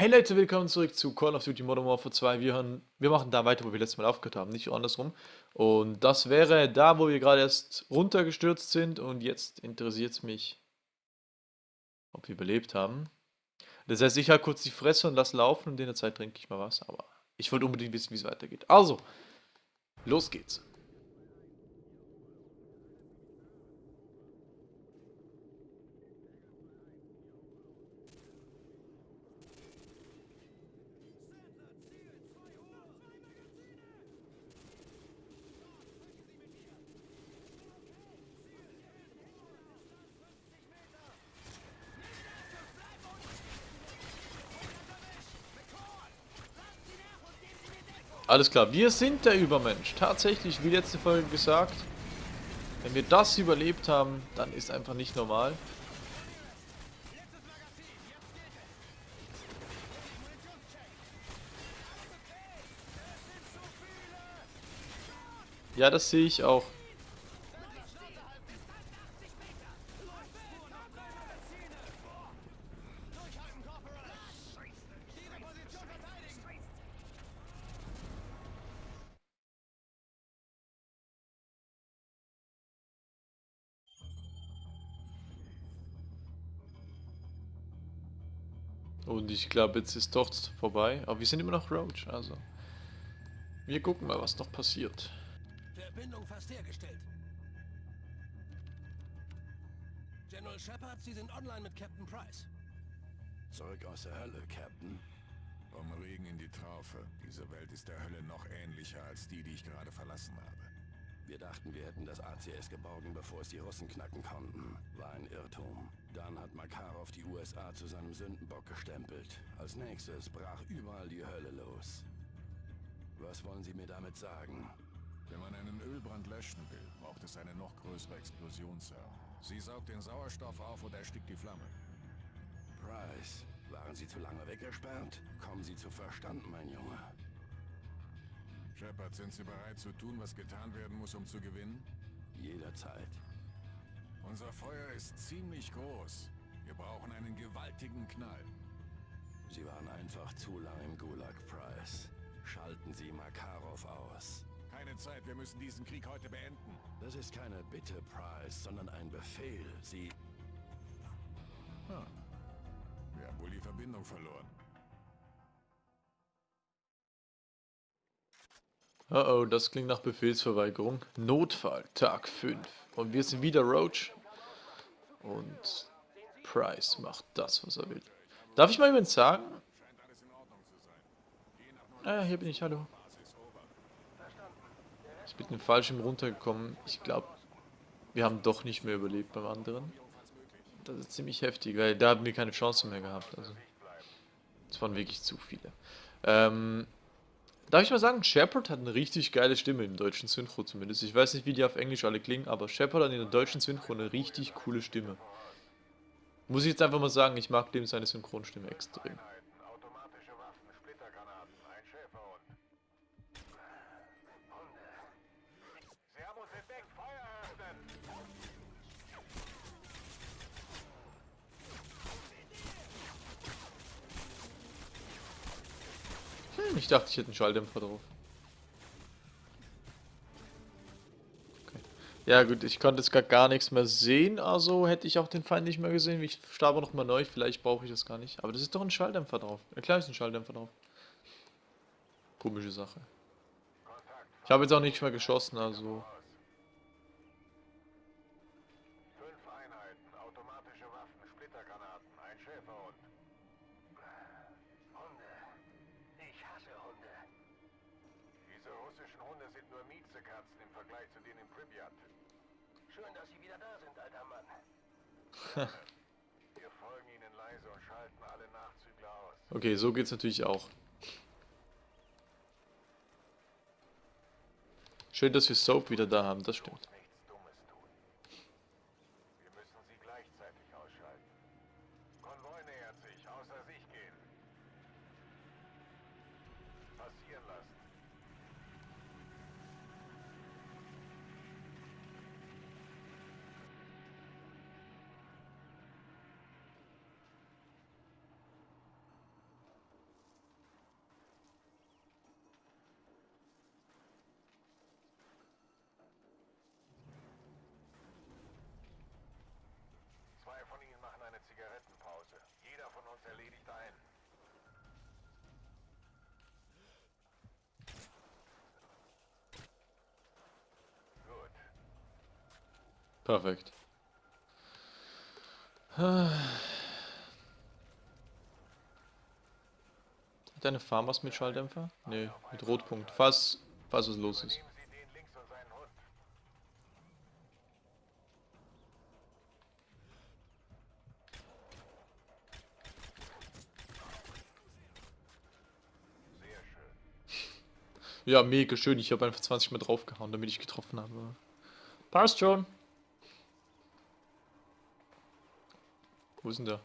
Hey Leute, willkommen zurück zu Call of Duty Modern Warfare 2. Wir, hören, wir machen da weiter, wo wir letztes Mal aufgehört haben, nicht andersrum. Und das wäre da, wo wir gerade erst runtergestürzt sind und jetzt interessiert es mich, ob wir überlebt haben. Das heißt, ich halte kurz die Fresse und lasse laufen und in der Zeit trinke ich mal was, aber ich wollte unbedingt wissen, wie es weitergeht. Also, los geht's. Alles klar, wir sind der Übermensch. Tatsächlich, wie letzte Folge gesagt, wenn wir das überlebt haben, dann ist einfach nicht normal. Ja, das sehe ich auch. Ich glaube, jetzt ist doch vorbei. Aber wir sind immer noch Roach, also. Wir gucken mal, was noch passiert. Verbindung fast hergestellt. General Shepard, Sie sind online mit Captain Price. Zurück aus der Hölle, Captain. Vom Regen in die Traufe. Diese Welt ist der Hölle noch ähnlicher als die, die ich gerade verlassen habe. Wir dachten, wir hätten das ACS geborgen, bevor es die Russen knacken konnten. War ein Irrtum. Dann hat Makarov die USA zu seinem Sündenbock gestempelt. Als nächstes brach überall die Hölle los. Was wollen Sie mir damit sagen? Wenn man einen Ölbrand löschen will, braucht es eine noch größere Explosion, Sir. Sie saugt den Sauerstoff auf und erstickt die Flamme. Price, waren Sie zu lange weggesperrt? Kommen Sie zu Verstand, mein Junge. Shepard, sind Sie bereit zu tun, was getan werden muss, um zu gewinnen? Jederzeit. Unser Feuer ist ziemlich groß. Wir brauchen einen gewaltigen Knall. Sie waren einfach zu lang im Gulag, Price. Schalten Sie Makarov aus. Keine Zeit, wir müssen diesen Krieg heute beenden. Das ist keine Bitte, Price, sondern ein Befehl. Sie... Hm. Wir haben wohl die Verbindung verloren. Oh oh, das klingt nach Befehlsverweigerung. Notfall, Tag 5. Und wir sind wieder Roach. Und Price macht das, was er will. Darf ich mal übrigens sagen? Ah hier bin ich, hallo. Ich bin den Fallschirm runtergekommen. Ich glaube, wir haben doch nicht mehr überlebt beim anderen. Das ist ziemlich heftig, weil da haben wir keine Chance mehr gehabt. Also, es waren wirklich zu viele. Ähm, Darf ich mal sagen, Shepard hat eine richtig geile Stimme im deutschen Synchro zumindest. Ich weiß nicht, wie die auf Englisch alle klingen, aber Shepard hat in der deutschen Synchro eine richtig coole Stimme. Muss ich jetzt einfach mal sagen, ich mag dem seine Synchronstimme extrem. Hm, ich dachte, ich hätte einen Schalldämpfer drauf. Okay. Ja gut, ich konnte jetzt gar, gar nichts mehr sehen, also hätte ich auch den Feind nicht mehr gesehen. Ich starte nochmal neu, vielleicht brauche ich das gar nicht. Aber das ist doch ein Schalldämpfer drauf. Ja klar ist ein Schalldämpfer drauf. Komische Sache. Ich habe jetzt auch nicht mehr geschossen, also... Okay, so geht's natürlich auch. Schön, dass wir Soap wieder da haben, das stimmt. Perfekt. Hat deine Farm was mit Schalldämpfer? Nee, mit Rotpunkt. Falls, falls was los ist. Ja, mega schön. Ich habe einfach 20 Mal draufgehauen, damit ich getroffen habe. Passt schon. Wo ist denn der?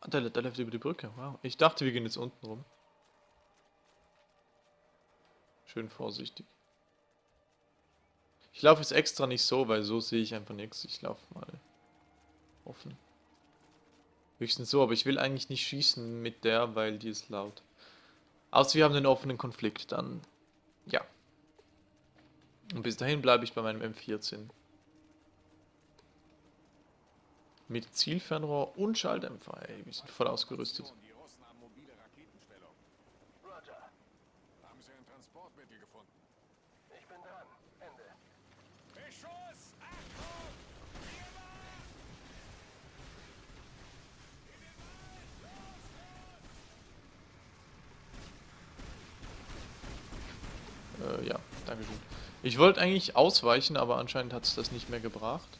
Ah, der, der läuft über die Brücke. Wow. Ich dachte, wir gehen jetzt unten rum. Schön vorsichtig. Ich laufe jetzt extra nicht so, weil so sehe ich einfach nichts. Ich laufe mal offen. Höchstens so, aber ich will eigentlich nicht schießen mit der, weil die ist laut. Außer wir haben einen offenen Konflikt, dann ja. Und bis dahin bleibe ich bei meinem M14. Mit Zielfernrohr und Schalldämpfer. Ey, wir sind voll ausgerüstet. Äh, ja, Dankeschön. Ich wollte eigentlich ausweichen, aber anscheinend hat es das nicht mehr gebracht.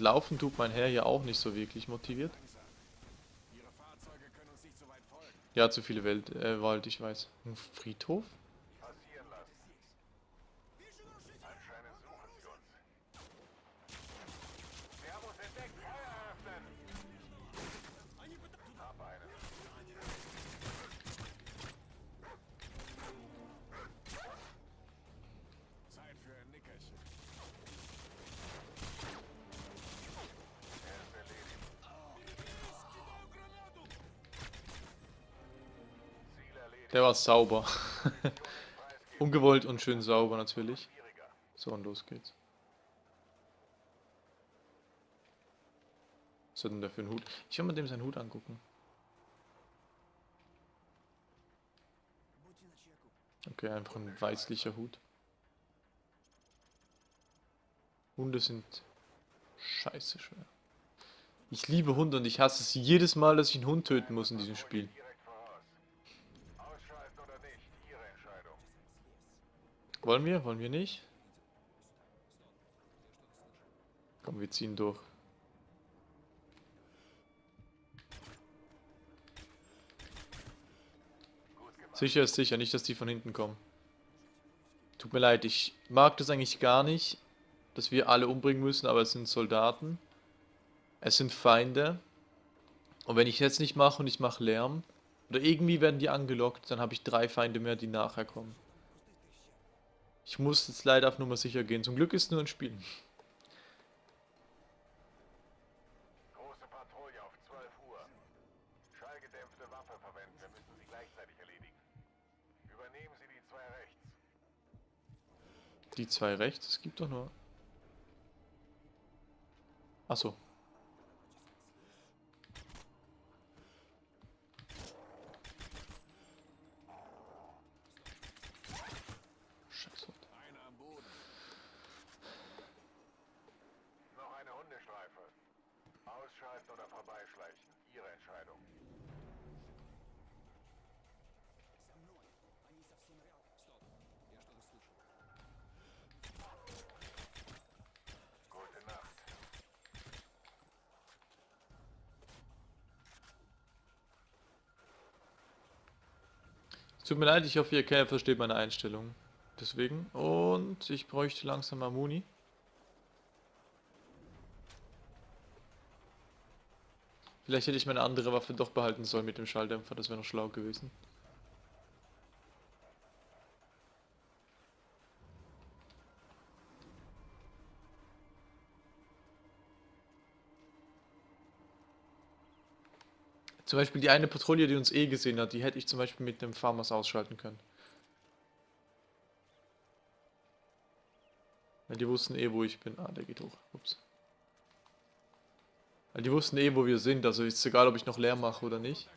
Laufen tut mein Herr ja auch nicht so wirklich motiviert. Ja, zu viele Welt, äh, Wald, ich weiß. Ein Friedhof? Sauber. Ungewollt und schön sauber natürlich. So, und los geht's. Was hat denn der für einen Hut? Ich will mir dem seinen Hut angucken. Okay, einfach ein weißlicher Hut. Hunde sind scheiße schwer. Ich liebe Hunde und ich hasse es jedes Mal, dass ich einen Hund töten muss in diesem Spiel. Wollen wir? Wollen wir nicht? Komm, wir ziehen durch. Sicher ist sicher, nicht, dass die von hinten kommen. Tut mir leid, ich mag das eigentlich gar nicht, dass wir alle umbringen müssen, aber es sind Soldaten. Es sind Feinde. Und wenn ich jetzt nicht mache und ich mache Lärm, oder irgendwie werden die angelockt, dann habe ich drei Feinde mehr, die nachher kommen. Ich muss jetzt leider auf Nummer sicher gehen. Zum Glück ist es nur ein Spiel. Große Patrouille auf 12 Uhr. Schallgedämpfte Waffe verwenden. Wir müssen sie gleichzeitig erledigen. Übernehmen Sie die zwei rechts. Die zwei rechts, es gibt doch nur. Achso. Tut mir leid, ich hoffe, ihr Kerl versteht meine Einstellung. Deswegen. Und ich bräuchte langsam mal Muni. Vielleicht hätte ich meine andere Waffe doch behalten sollen mit dem Schalldämpfer, das wäre noch schlau gewesen. Zum Beispiel die eine Patrouille, die uns eh gesehen hat, die hätte ich zum Beispiel mit dem Farmers ausschalten können. Weil die wussten eh, wo ich bin. Ah, der geht hoch. Ups. Weil die wussten eh, wo wir sind, also ist es egal, ob ich noch leer mache oder nicht.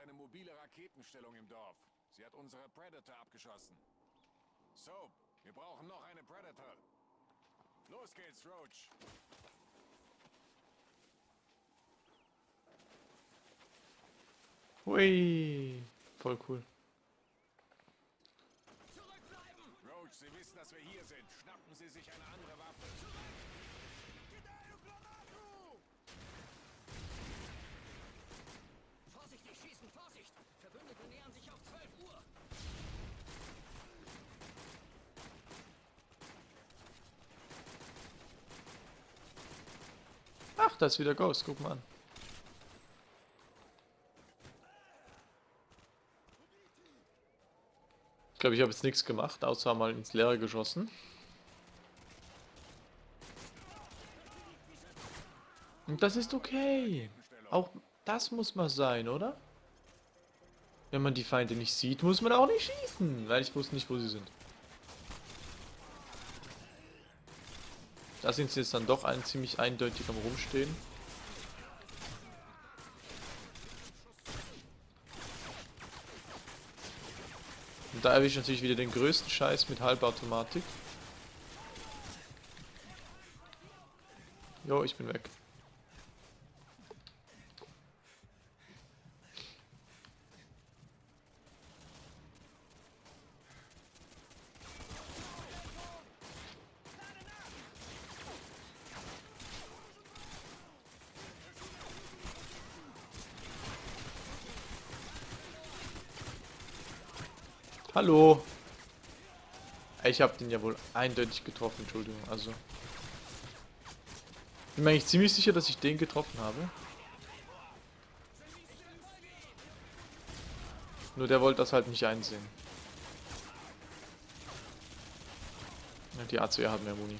Eine mobile Raketenstellung im Dorf. Sie hat unsere Predator abgeschossen. Soap, wir brauchen noch eine Predator. Los geht's, Roach. Hui. Voll cool. Roach, Sie wissen, dass wir hier sind. Schnappen Sie sich eine andere Waffe. Vorsichtig, schießen, Vorsicht! Verbündete nähern sich auf 12 Uhr. Ach, da ist wieder Ghost. Guck mal an. Ich glaube, ich habe jetzt nichts gemacht, außer mal ins Leere geschossen. Und das ist okay. Auch das muss mal sein, oder? Wenn man die Feinde nicht sieht, muss man auch nicht schießen, weil ich wusste nicht, wo sie sind. Da sind sie jetzt dann doch ein ziemlich eindeutig am Rumstehen. Und da erwische ich natürlich wieder den größten Scheiß mit Halbautomatik. Jo, ich bin weg. Hallo. Ich habe den ja wohl eindeutig getroffen, Entschuldigung. Also. Bin mir eigentlich ziemlich sicher, dass ich den getroffen habe. Nur der wollte das halt nicht einsehen. Ja, die ACR hat mehr Muni.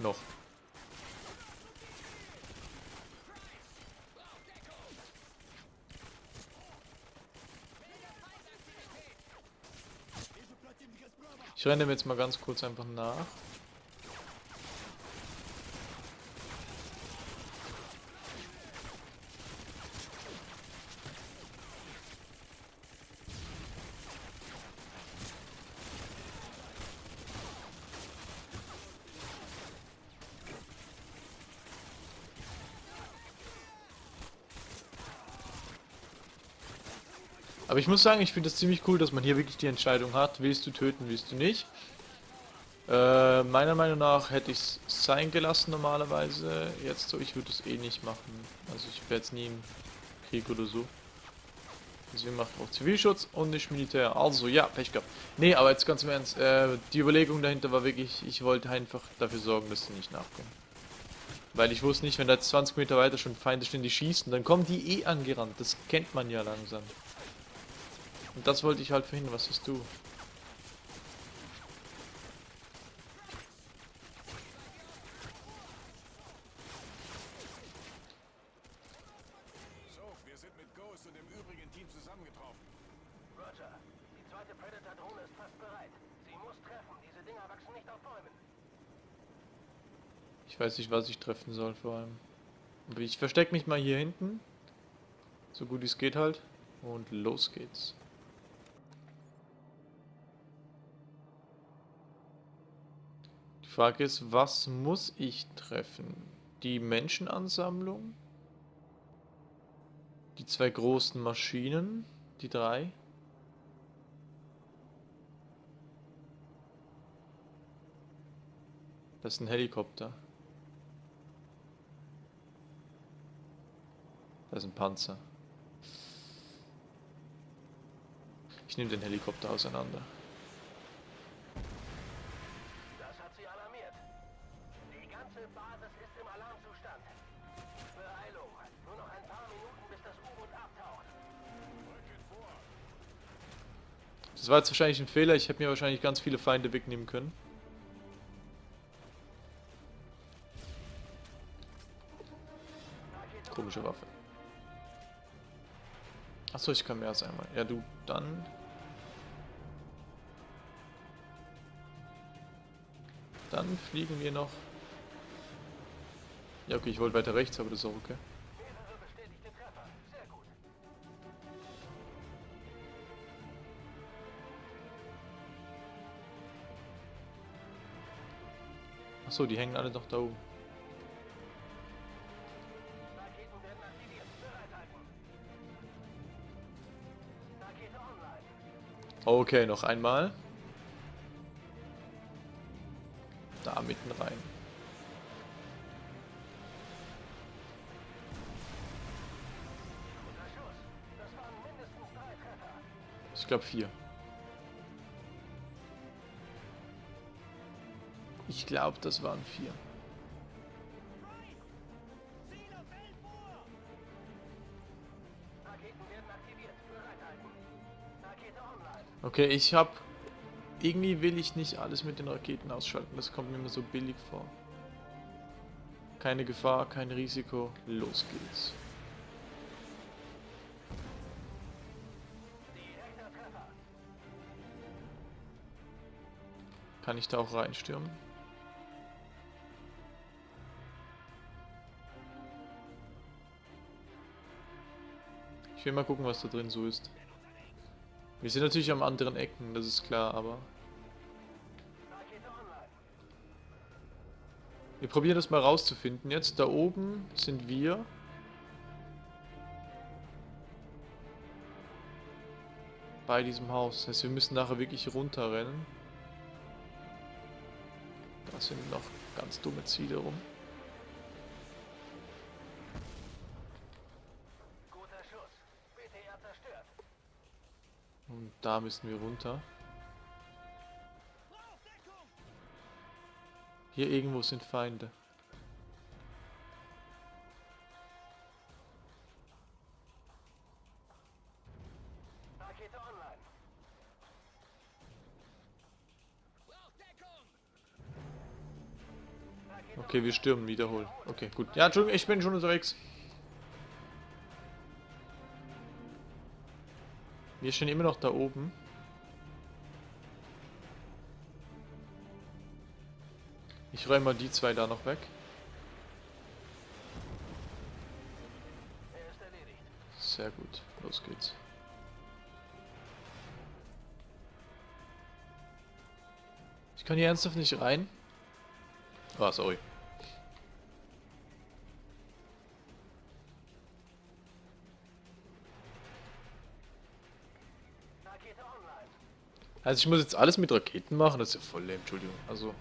Noch. Ich renne dem jetzt mal ganz kurz einfach nach. Aber ich muss sagen, ich finde es ziemlich cool, dass man hier wirklich die Entscheidung hat, willst du töten, willst du nicht. Äh, meiner Meinung nach hätte ich es sein gelassen normalerweise. Jetzt so, ich würde es eh nicht machen. Also ich wäre jetzt nie im Krieg oder so. Deswegen macht auch Zivilschutz und nicht Militär. Also ja, Pech gehabt. Nee, aber jetzt ganz im Ernst, äh, die Überlegung dahinter war wirklich, ich wollte einfach dafür sorgen, dass sie nicht nachkommen. Weil ich wusste nicht, wenn da jetzt 20 Meter weiter schon Feinde stehen, die schießen, dann kommen die eh angerannt. Das kennt man ja langsam. Und das wollte ich halt verhindern. Was hast du? So, wir sind mit Ghost und dem übrigen Team zusammengetroffen. Roger, die zweite Predator-Drohne ist fast bereit. Sie muss treffen. Diese Dinger wachsen nicht auf Bäumen. Ich weiß nicht, was ich treffen soll vor allem. Ich verstecke mich mal hier hinten. So gut wie es geht halt. Und los geht's. Frage ist, was muss ich treffen? Die Menschenansammlung? Die zwei großen Maschinen? Die drei? Das ist ein Helikopter. Das ist ein Panzer. Ich nehme den Helikopter auseinander. Das war jetzt wahrscheinlich ein Fehler. Ich hätte mir wahrscheinlich ganz viele Feinde wegnehmen können. Komische Waffe. Achso, ich kann mehr als einmal. Ja, du, dann... Dann fliegen wir noch... Ja, okay, ich wollte weiter rechts, aber das ist auch okay. Achso, die hängen alle noch da oben. Okay, noch einmal. Da mitten rein. Ich glaube vier. Ich glaube, das waren vier. Okay, ich habe... Irgendwie will ich nicht alles mit den Raketen ausschalten. Das kommt mir immer so billig vor. Keine Gefahr, kein Risiko. Los geht's. Kann ich da auch reinstürmen? Ich will mal gucken, was da drin so ist. Wir sind natürlich am anderen Ecken, das ist klar, aber... Wir probieren das mal rauszufinden. Jetzt da oben sind wir. Bei diesem Haus. Das heißt, wir müssen nachher wirklich runterrennen. Da sind noch ganz dumme Ziele rum. Und da müssen wir runter. Hier irgendwo sind Feinde. Okay, wir stürmen wiederholen. Okay, gut. Ja, Entschuldigung, ich bin schon unterwegs. Wir stehen immer noch da oben. Ich räume mal die zwei da noch weg. Sehr gut. Los geht's. Ich kann hier ernsthaft nicht rein. Ah, sorry. Also ich muss jetzt alles mit Raketen machen, das ist ja voll lame, Entschuldigung. Also,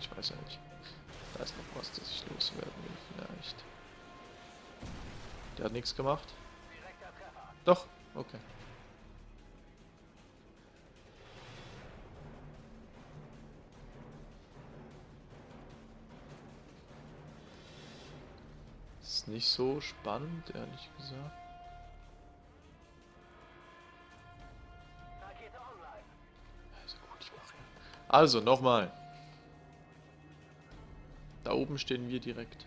ich weiß ja nicht. Da ist noch was, das ich loswerden will, vielleicht. Der hat nichts gemacht. Doch, okay. Ist nicht so spannend, ehrlich gesagt. Also, nochmal. Da oben stehen wir direkt.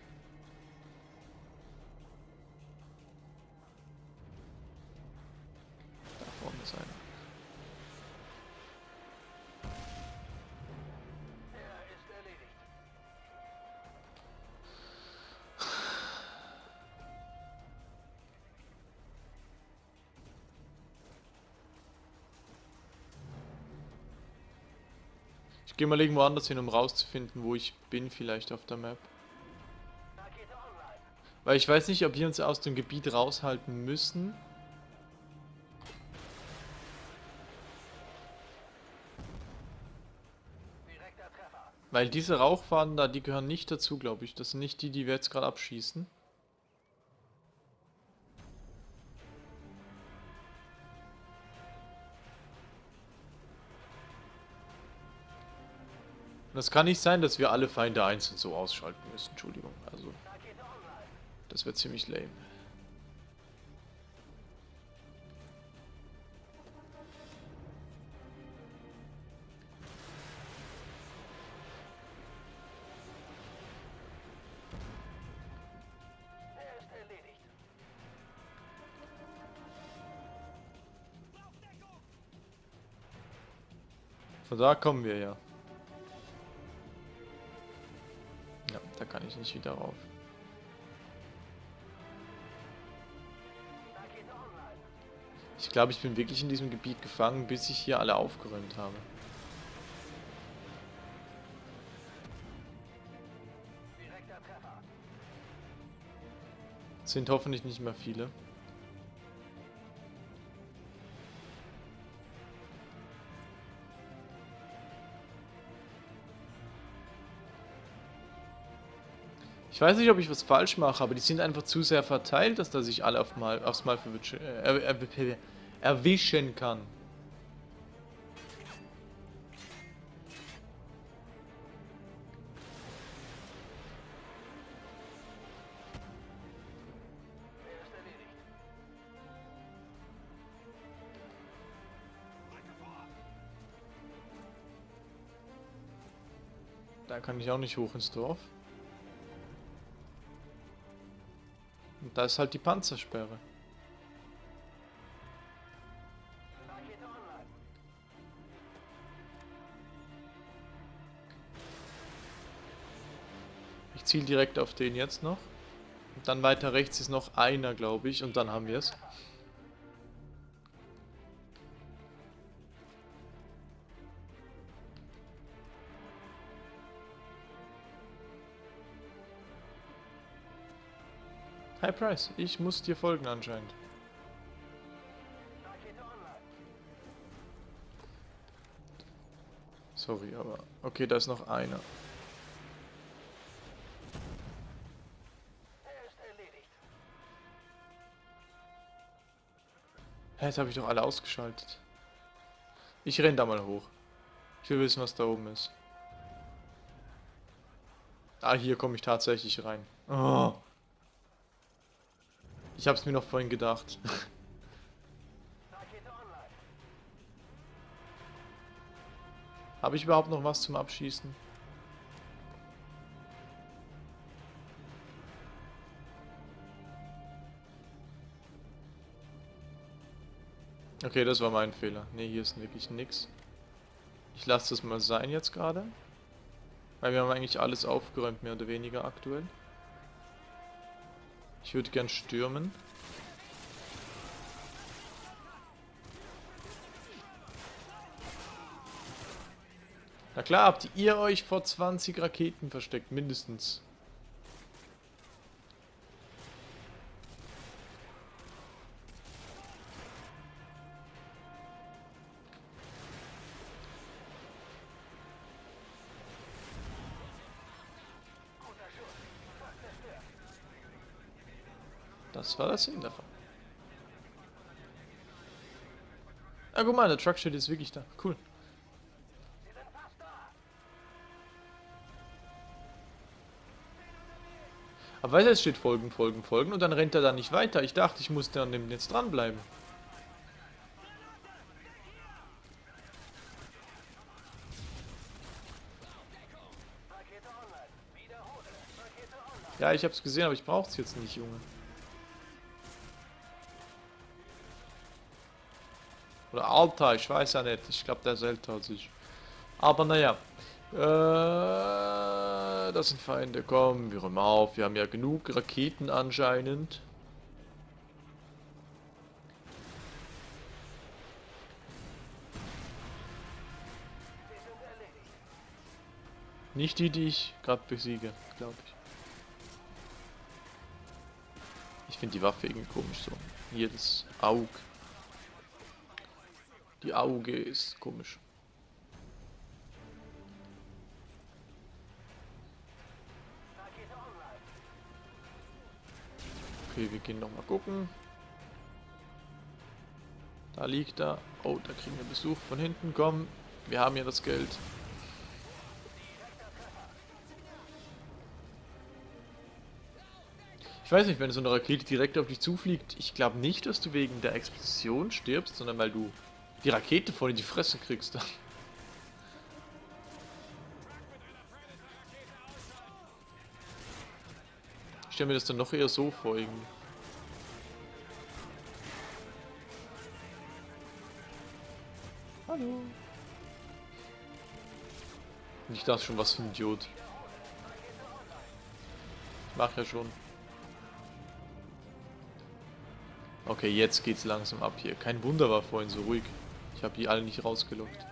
Gehe mal irgendwo anders hin, um rauszufinden, wo ich bin, vielleicht auf der Map. Weil ich weiß nicht, ob wir uns aus dem Gebiet raushalten müssen. Weil diese Rauchfahnen da, die gehören nicht dazu, glaube ich. Das sind nicht die, die wir jetzt gerade abschießen. Es kann nicht sein, dass wir alle Feinde einzeln so ausschalten müssen. Entschuldigung. Also, das wäre ziemlich lame. Von da kommen wir ja. Kann ich nicht wieder rauf. Ich glaube, ich bin wirklich in diesem Gebiet gefangen, bis ich hier alle aufgeräumt habe. Sind hoffentlich nicht mehr viele. Ich weiß nicht, ob ich was falsch mache, aber die sind einfach zu sehr verteilt, dass da sich alle auf mal, aufs Mal äh, er, er, erwischen kann. Da kann ich auch nicht hoch ins Dorf. Da ist halt die Panzersperre. Ich ziele direkt auf den jetzt noch. Und dann weiter rechts ist noch einer, glaube ich. Und dann haben wir es. Hi Price, ich muss dir folgen anscheinend. Sorry, aber... Okay, da ist noch einer. Er. Hä, jetzt habe ich doch alle ausgeschaltet. Ich renn da mal hoch. Ich will wissen, was da oben ist. Ah, hier komme ich tatsächlich rein. Oh. Ich hab's mir noch vorhin gedacht. Habe ich überhaupt noch was zum Abschießen? Okay, das war mein Fehler. Ne, hier ist wirklich nix. Ich lasse das mal sein jetzt gerade. Weil wir haben eigentlich alles aufgeräumt, mehr oder weniger aktuell. Ich würde gern stürmen. Na klar, habt ihr euch vor 20 Raketen versteckt, mindestens. Das war das Sinn davon. Ah, guck mal, der Truck steht jetzt wirklich da. Cool. Aber weil es steht folgen, folgen, folgen und dann rennt er da nicht weiter. Ich dachte, ich musste an dem jetzt dranbleiben. Ja, ich hab's gesehen, aber ich brauch's jetzt nicht, Junge. Oder Alter, ich weiß ja nicht. Ich glaube, der ist älter als ich. Aber naja. Äh, das sind Feinde. Komm, wir räumen auf. Wir haben ja genug Raketen anscheinend. Nicht die, die ich gerade besiege, glaube ich. Ich finde die Waffe irgendwie komisch so. Hier das Auge. Die Auge ist komisch. Okay, wir gehen nochmal gucken. Da liegt er. Oh, da kriegen wir Besuch von hinten. Komm, wir haben ja das Geld. Ich weiß nicht, wenn so eine Rakete direkt auf dich zufliegt, ich glaube nicht, dass du wegen der Explosion stirbst, sondern weil du die Rakete voll in die Fresse kriegst. Ich stelle mir das dann noch eher so vor irgendwie. Hallo. Nicht das schon was für ein Idiot. Mach ja schon. Okay, jetzt geht's langsam ab hier. Kein Wunder war vorhin so ruhig. Ich habe die alle nicht rausgelockt.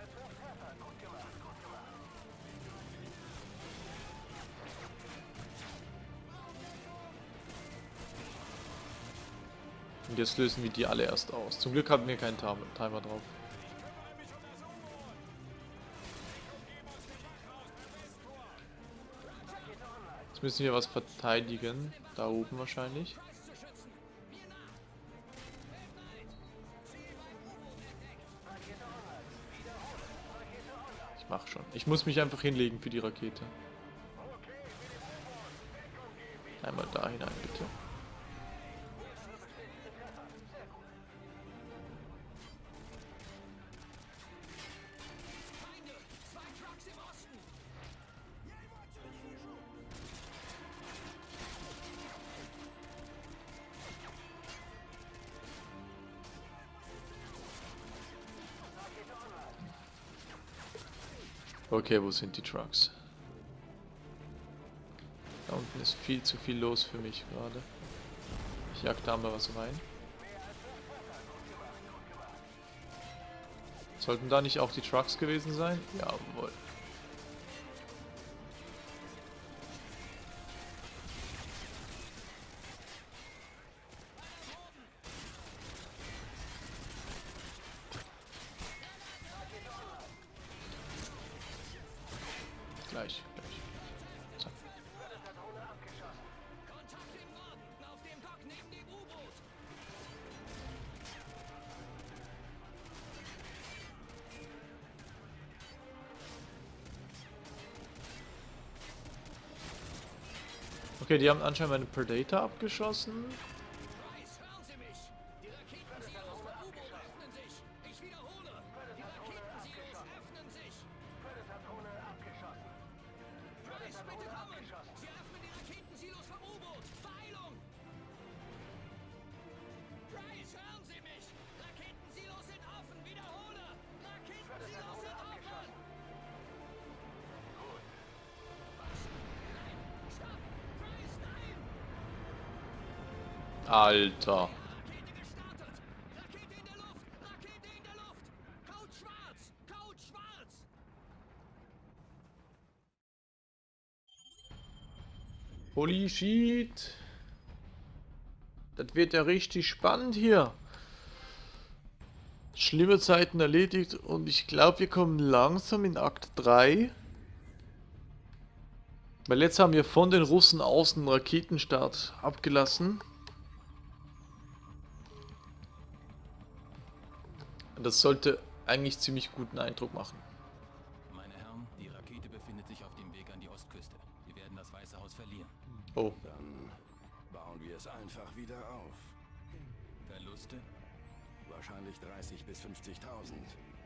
Und jetzt lösen wir die alle erst aus. Zum Glück hatten wir keinen Timer Timer drauf. Jetzt müssen wir was verteidigen. Da oben wahrscheinlich. Schon. Ich muss mich einfach hinlegen für die Rakete. Einmal da hinein, bitte. Okay, wo sind die Trucks? Da unten ist viel zu viel los für mich gerade. Ich jag da mal was rein. Sollten da nicht auch die Trucks gewesen sein? Jawohl. Okay, die haben anscheinend meine Predator abgeschossen. Schwarz! Holy shit. Das wird ja richtig spannend hier. Schlimme Zeiten erledigt und ich glaube, wir kommen langsam in Akt 3. Weil jetzt haben wir von den Russen außen Raketenstart abgelassen. Das sollte eigentlich ziemlich guten Eindruck machen. Meine Herren, die Rakete befindet sich auf dem Weg an die Ostküste. Wir werden das Weiße Haus verlieren. Oh, Dann bauen wir es einfach wieder auf. Verluste? Wahrscheinlich 30 bis 50.000,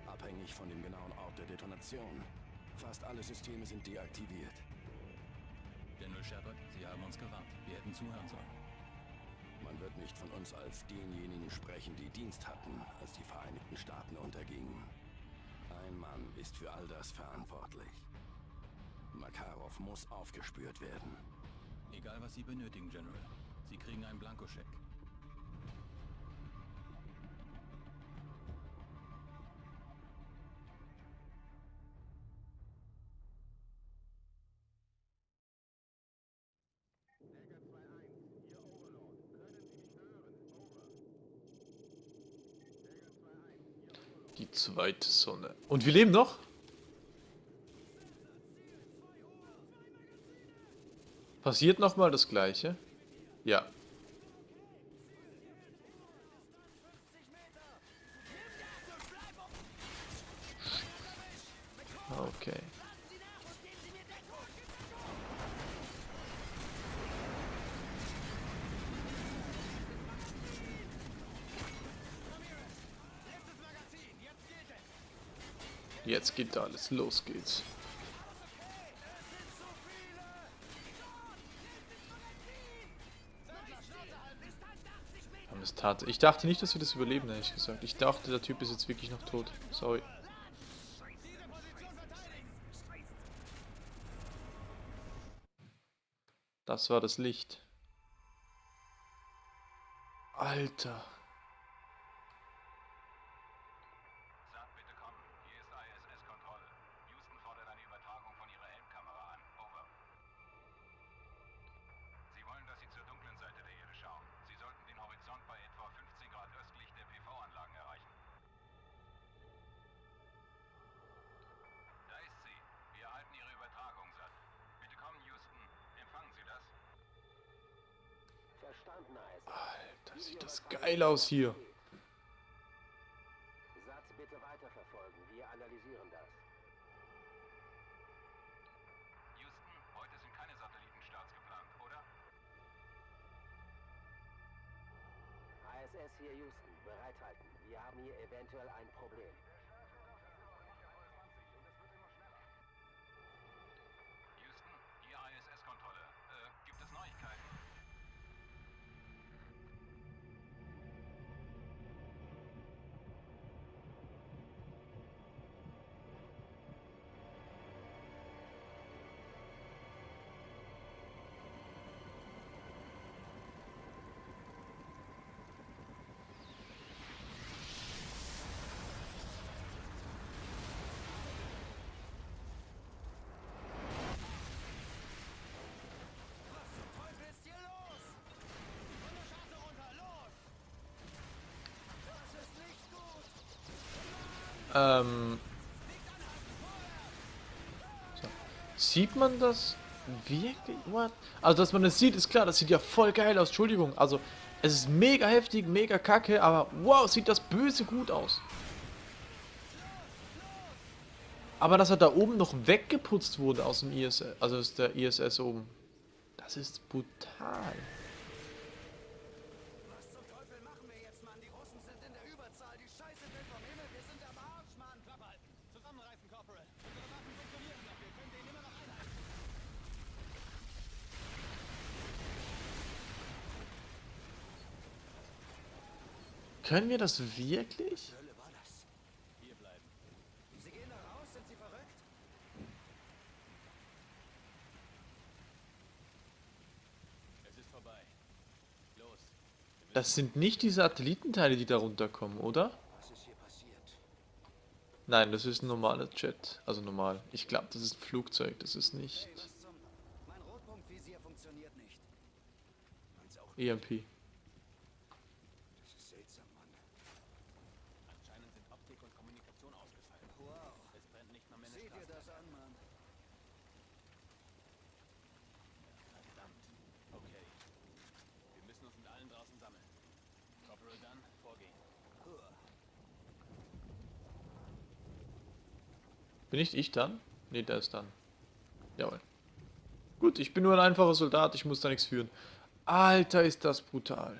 abhängig von dem genauen Ort der Detonation. Fast alle Systeme sind deaktiviert. General Shepard, Sie haben uns gewarnt. Wir hätten zuhören sollen. Man wird nicht von uns als denjenigen sprechen, die Dienst hatten, als die Vereinigten Staaten untergingen. Ein Mann ist für all das verantwortlich. Makarov muss aufgespürt werden. Egal, was Sie benötigen, General. Sie kriegen einen Blankoscheck. Die zweite Sonne. Und wir leben noch? Passiert nochmal das gleiche? Ja. Okay. Jetzt geht alles. Los geht's. Haben es tat. Ich dachte nicht, dass wir das überleben, ehrlich gesagt. Ich dachte, der Typ ist jetzt wirklich noch tot. Sorry. Das war das Licht. Alter. Sieht das geil aus hier. Ähm. So. Sieht man das wirklich? What? Also, dass man das sieht, ist klar. Das sieht ja voll geil aus. Entschuldigung. Also, es ist mega heftig, mega kacke, aber wow, sieht das böse gut aus. Aber dass er da oben noch weggeputzt wurde aus dem ISS, also aus der ISS oben. Das ist brutal. Was zum Teufel machen wir jetzt, Mann? Die Russen sind in der Überzahl. Die Scheiße fällt vom Himmel. Wir sind am Arsch, Mann. Klappe halten. Zusammenreißen, Corporal. Unsere Waffen funktionieren noch. Wir können den immer noch einhalten. Können wir das wirklich? Das? Sind nicht die Satellitenteile, die da runterkommen, oder? Nein, das ist ein normaler Jet. Also normal. Ich glaube, das ist ein Flugzeug. Das ist nicht Hey, was zum... Mein Rotpunktvisier funktioniert nicht. Meins auch EMP. Das ist seltsam, Mann. Anscheinend sind Optik und Kommunikation ausgefallen. Wow. Es brennt nicht mal mehr eine Sieh dir Straße. das an, Mann. Verdammt. Okay. Wir müssen uns mit allen draußen sammeln. Corporal Dunn, vorgehen. Bin nicht ich dann? Ne, der ist dann. Jawohl. Gut, ich bin nur ein einfacher Soldat. Ich muss da nichts führen. Alter, ist das brutal.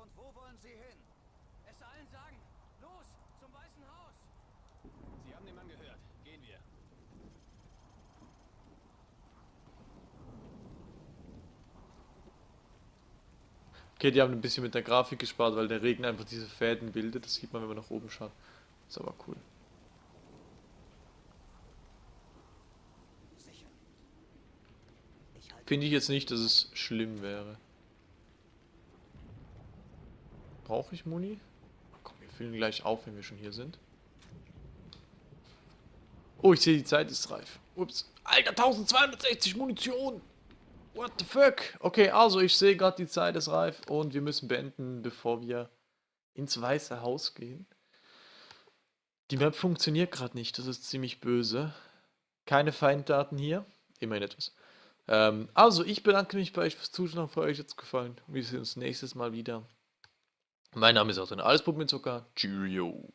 Und wo wollen Sie hin? Es allen sagen. Los, zum Weißen Haus. Sie haben den Mann gehört. Gehen wir. Okay, die haben ein bisschen mit der Grafik gespart, weil der Regen einfach diese Fäden bildet. Das sieht man, wenn man nach oben schaut. Ist aber cool. Finde ich jetzt nicht, dass es schlimm wäre. Brauche ich Muni? Komm, wir füllen gleich auf, wenn wir schon hier sind. Oh, ich sehe, die Zeit ist reif. Ups. Alter, 1260 Munition! What the fuck? Okay, also ich sehe gerade, die Zeit ist reif und wir müssen beenden, bevor wir ins Weiße Haus gehen. Die Map funktioniert gerade nicht, das ist ziemlich böse. Keine Feinddaten hier, immerhin etwas. Ähm, also, ich bedanke mich bei euch fürs Zuschauen, für euch jetzt gefallen. Wir sehen uns nächstes Mal wieder. Mein Name ist dann Alles mit Zucker. Cheerio.